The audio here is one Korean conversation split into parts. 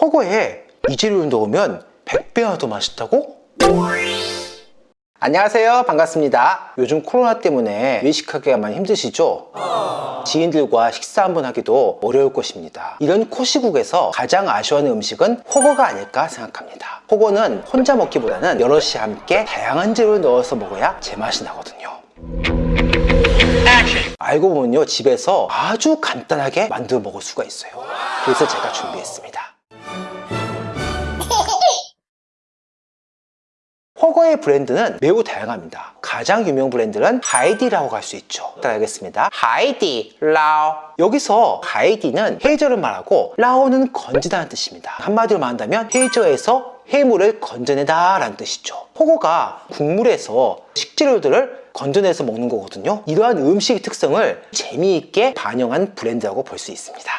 허거에 이 재료를 넣으면 100배나 더 맛있다고? 안녕하세요. 반갑습니다. 요즘 코로나 때문에 외식하기가 많이 힘드시죠? 지인들과 식사 한번 하기도 어려울 것입니다. 이런 코시국에서 가장 아쉬워하는 음식은 호거가 아닐까 생각합니다. 호거는 혼자 먹기보다는 여럿이 함께 다양한 재료를 넣어서 먹어야 제맛이 나거든요. 알고 보면요 집에서 아주 간단하게 만들어 먹을 수가 있어요. 그래서 제가 준비했습니다 허거의 브랜드는 매우 다양합니다. 가장 유명 브랜드는 하이디라고 할 수 있죠. 따라하겠습니다. 하이디 라오. 여기서 하이디는 해저를 말하고 라오는 건지다는 뜻입니다. 한마디로 말한다면 해저에서 해물을 건져내다 라는 뜻이죠. 허거가 국물에서 식재료들을 건져내서 먹는 거거든요. 이러한 음식의 특성을 재미있게 반영한 브랜드라고 볼 수 있습니다.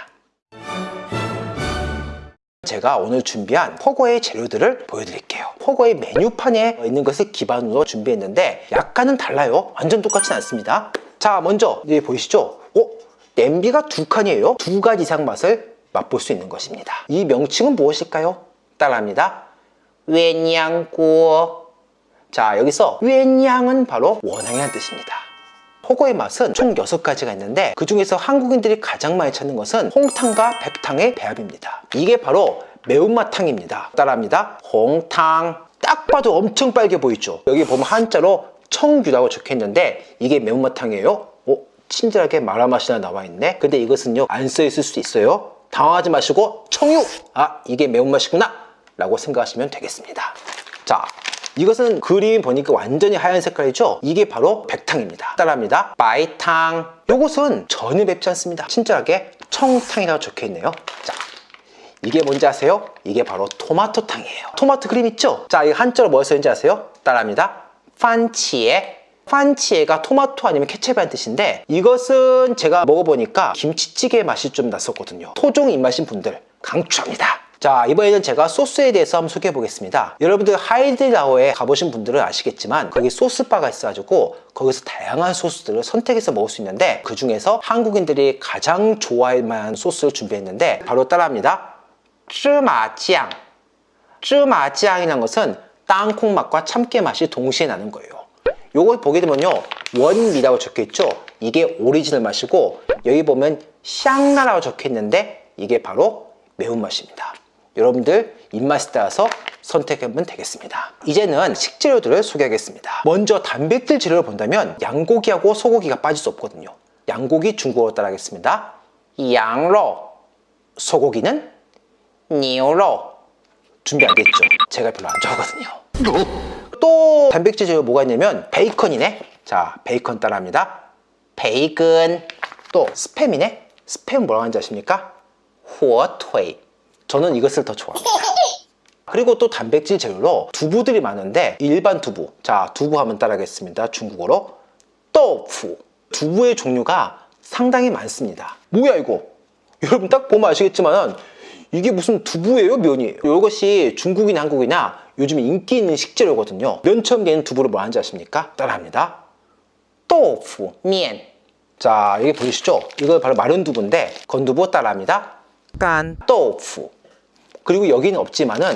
제가 오늘 준비한 포거의 재료들을 보여드릴게요 포거의 메뉴판에 있는 것을 기반으로 준비했는데 약간은 달라요. 완전 똑같진 않습니다. 자 먼저 여기 보이시죠? 어? 냄비가 두 칸이에요. 두 가지 이상 맛을 맛볼 수 있는 것입니다. 이 명칭은 무엇일까요? 따라합니다. 웬양구어. 자 여기서 웬양은 바로 원앙이라는 뜻입니다. 호거의 맛은 총 6가지가 있는데 그 중에서 한국인들이 가장 많이 찾는 것은 홍탕과 백탕의 배합입니다. 이게 바로 매운맛탕입니다. 따라합니다. 홍탕. 딱 봐도 엄청 빨개 보이죠? 여기 보면 한자로 청규라고 적혀 있는데 이게 매운맛탕이에요. 어? 친절하게 마라맛이나 나와 있네. 근데 이것은요 안 써 있을 수도 있어요. 당황하지 마시고 청유! 아 이게 매운맛이구나! 라고 생각하시면 되겠습니다. 자 이것은 그림 보니까 완전히 하얀 색깔이죠? 이게 바로 백탕입니다. 따라합니다. 마이탕. 이것은 전혀 맵지 않습니다. 친절하게 청탕이라고 적혀 있네요. 자 이게 뭔지 아세요? 이게 바로 토마토탕이에요. 토마토 그림 있죠? 자, 이 한자로 뭐가 써있는지 아세요? 따라합니다. 판치에. 판치에가 토마토 아니면 케첩이라는 뜻인데 이것은 제가 먹어보니까 김치찌개 맛이 좀 났었거든요. 토종 입맛인 분들 강추합니다. 자 이번에는 제가 소스에 대해서 한번 소개해 보겠습니다. 여러분들 하이드라오에 가보신 분들은 아시겠지만 거기 소스바가 있어가지고 거기서 다양한 소스들을 선택해서 먹을 수 있는데 그 중에서 한국인들이 가장 좋아할 만한 소스를 준비했는데 바로 따라합니다 쯔마酱쯔마酱이라는 것은 땅콩 맛과 참깨 맛이 동시에 나는 거예요. 요걸 보게 되면요 原味라고 적혀있죠? 이게 오리지널 맛이고 여기 보면 香辣라고 적혀있는데 이게 바로 매운맛입니다. 여러분들 입맛에 따라서 선택하면 되겠습니다. 이제는 식재료들을 소개하겠습니다. 먼저 단백질 재료를 본다면 양고기하고 소고기가 빠질 수 없거든요. 양고기 중국어로 따라하겠습니다. 羊肉. 소고기는 니오로 준비 안 됐죠? 제가 별로 안 좋아하거든요. 또 단백질 재료 뭐가 있냐면 베이컨이네. 자 베이컨 따라합니다. 베이컨. 또 스팸이네. 스팸 뭐라고 하는지 아십니까? 후어토이. 저는 이것을 더 좋아합니다. 그리고 또 단백질 재료로 두부들이 많은데 일반 두부. 자 두부 하면 따라하겠습니다. 중국어로. 또프 두부의 종류가 상당히 많습니다. 뭐야 이거? 여러분 딱 보면 아시겠지만 이게 무슨 두부예요 면이에요? 이것이 중국이나 한국이나 요즘 인기 있는 식재료거든요. 면처럼 두부를 뭐 하는지 아십니까? 따라합니다. 또프 면 자 여기 보이시죠? 이거 바로 마른 두부인데 건두부 따라합니다. 깐. 또프 그리고 여기는 없지만은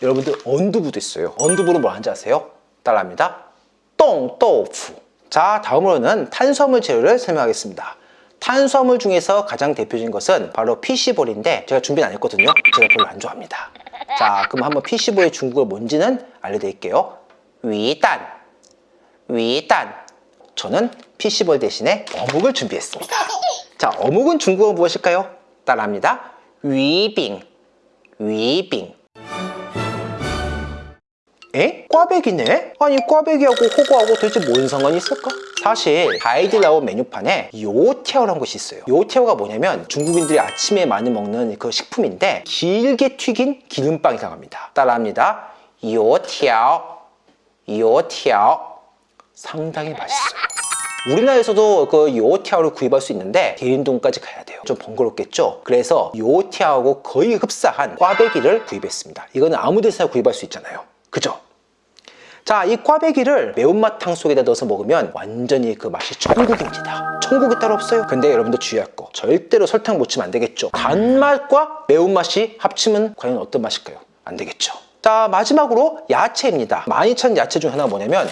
여러분들 언두부도 있어요. 언두부로 뭐 하는지 아세요? 따라합니다. 똥 또프 자 다음으로는 탄수화물 재료를 설명하겠습니다 탄수화물 중에서 가장 대표적인 것은 바로 피시볼인데 제가 준비는 안 했거든요. 제가 별로 안 좋아합니다. 자 그럼 한번 피시볼의 중국어 뭔지는 알려드릴게요. 위단 위단 저는 피시볼 대신에 어묵을 준비했습니다. 자 어묵은 중국어 무엇일까요? 따라합니다. 위빙. 위빙 에? 꽈배기네? 아니 꽈배기하고 호거하고 도대체 뭔 상관이 있을까? 사실 가이드라오 메뉴판에 요티아오라는 것이 있어요. 요티아오가 뭐냐면 중국인들이 아침에 많이 먹는 그 식품인데 길게 튀긴 기름빵이라고 합니다. 따라합니다. 요티아오 요티아오 상당히 맛있어요. 우리나라에서도 그 요티아오를 구입할 수 있는데 대인동까지 가야 돼요. 좀 번거롭겠죠? 그래서 요티아오하고 거의 흡사한 꽈배기를 구입했습니다. 이거는 아무 데서나 구입할 수 있잖아요 그죠? 자, 이 꽈배기를 매운맛탕 속에다 넣어서 먹으면 완전히 그 맛이 천국입니다. 천국이 따로 없어요. 근데 여러분들 주의할 거. 절대로 설탕 묻히면 안 되겠죠. 단맛과 매운맛이 합치면 과연 어떤 맛일까요? 안 되겠죠. 자, 마지막으로 야채입니다. 많이 찾는 야채 중 하나가 뭐냐면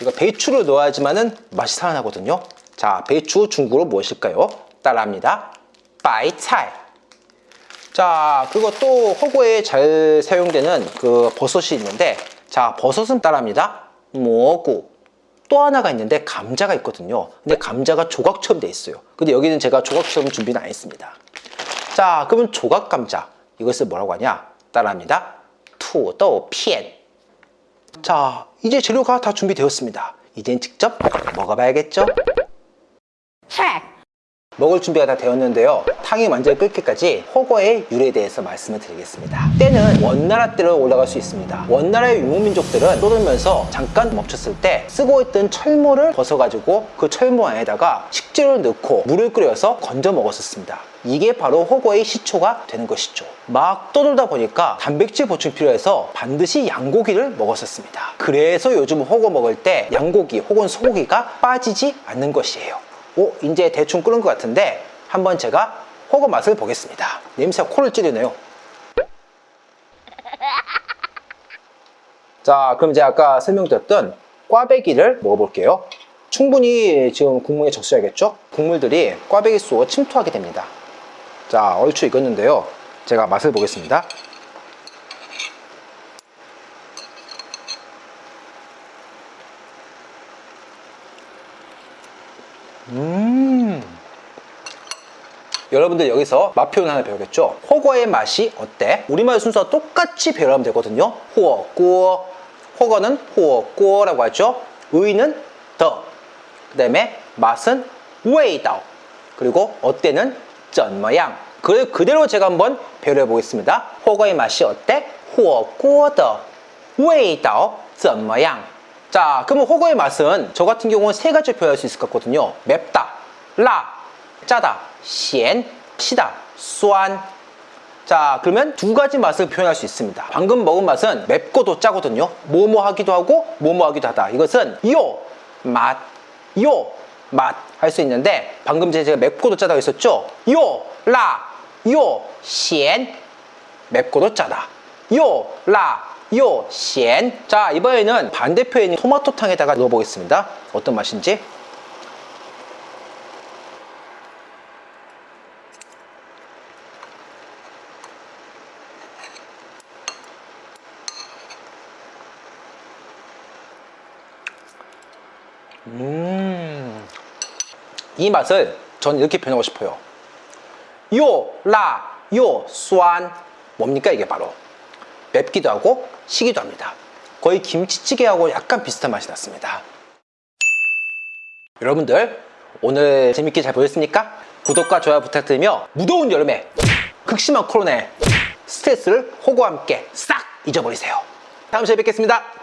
이거 배추를 넣어야지만은 맛이 살아나거든요. 자, 배추 중국어로 무엇일까요? 따라합니다. 빠이차이. 자 그리고 또 허구에 잘 사용되는 그 버섯이 있는데 자 버섯은 따라합니다. 蘑菇. 또 하나가 있는데 감자가 있거든요. 근데 감자가 조각처럼 돼 있어요. 근데 여기는 제가 조각처럼 준비는 안 했습니다. 자 그러면 조각 감자. 이것을 뭐라고 하냐? 따라합니다. 土豆片. 자 이제 재료가 다 준비되었습니다. 이젠 직접 먹어봐야겠죠? 체크! 먹을 준비가 다 되었는데요. 탕이 완전히 끓기까지 훠궈의 유래에 대해서 말씀을 드리겠습니다. 때는 원나라 때로 올라갈 수 있습니다. 원나라의 유목민족들은 떠돌면서 잠깐 멈췄을 때 쓰고 있던 철모를 벗어가지고 그 철모 안에다가 식재료를 넣고 물을 끓여서 건져 먹었었습니다. 이게 바로 훠궈의 시초가 되는 것이죠. 막 떠돌다 보니까 단백질 보충 필요해서 반드시 양고기를 먹었었습니다. 그래서 요즘 호거 먹을 때 양고기 혹은 소고기가 빠지지 않는 것이에요. 오, 이제 대충 끓은 것 같은데 한번 제가 호거 맛을 보겠습니다. 냄새가 코를 찌르네요. 자, 그럼 제가 아까 설명드렸던 꽈배기를 먹어볼게요. 충분히 지금 국물에 적셔야겠죠? 국물들이 꽈배기 속으로 침투하게 됩니다. 자, 얼추 익었는데요. 제가 맛을 보겠습니다. 음. 여러분들 여기서 맛 표현 하나 배우겠죠? 호거의 맛이 어때? 우리말 순서 똑같이 배우면 되거든요. 호어, 꾸어. 호거는 호어, 꾸어라고 하죠. 의는 더, 그 다음에 맛은 味道. 그리고 어때는 怎么样. 그 그대로 제가 한번 배열해 보겠습니다. 훠궈의 맛이 어때? 火锅的味道怎么样. 자 그럼 훠궈의 맛은 저 같은 경우는 세 가지 표현할 수 있을 것 같거든요. 맵다 辣 짜다 咸 시다 酸 자 그러면 두 가지 맛을 표현할 수 있습니다. 방금 먹은 맛은 맵고도 짜거든요. 뭐뭐하기도 하고 뭐뭐하기도 하다. 이것은 又 맛 요 맛 할 수 있는데 방금 제가 맵고도 짜다고 했었죠? 요 라 요 시엔 맵고도 짜다. 요 라 요, 咸. 자, 이번에는 반대표에 있는 토마토탕에다가 넣어보겠습니다. 어떤 맛인지. 음, 이 맛을 저는 이렇게 표현하고 싶어요. 요, 라, 요, 酸. 뭡니까 이게 바로? 맵기도 하고 시기도 합니다. 거의 김치찌개하고 약간 비슷한 맛이 났습니다. 여러분들 오늘 재밌게 잘 보셨습니까? 구독과 좋아요 부탁드리며 무더운 여름에 극심한 코로나에 스트레스를 호구와 함께 싹 잊어버리세요. 다음 시간에 뵙겠습니다.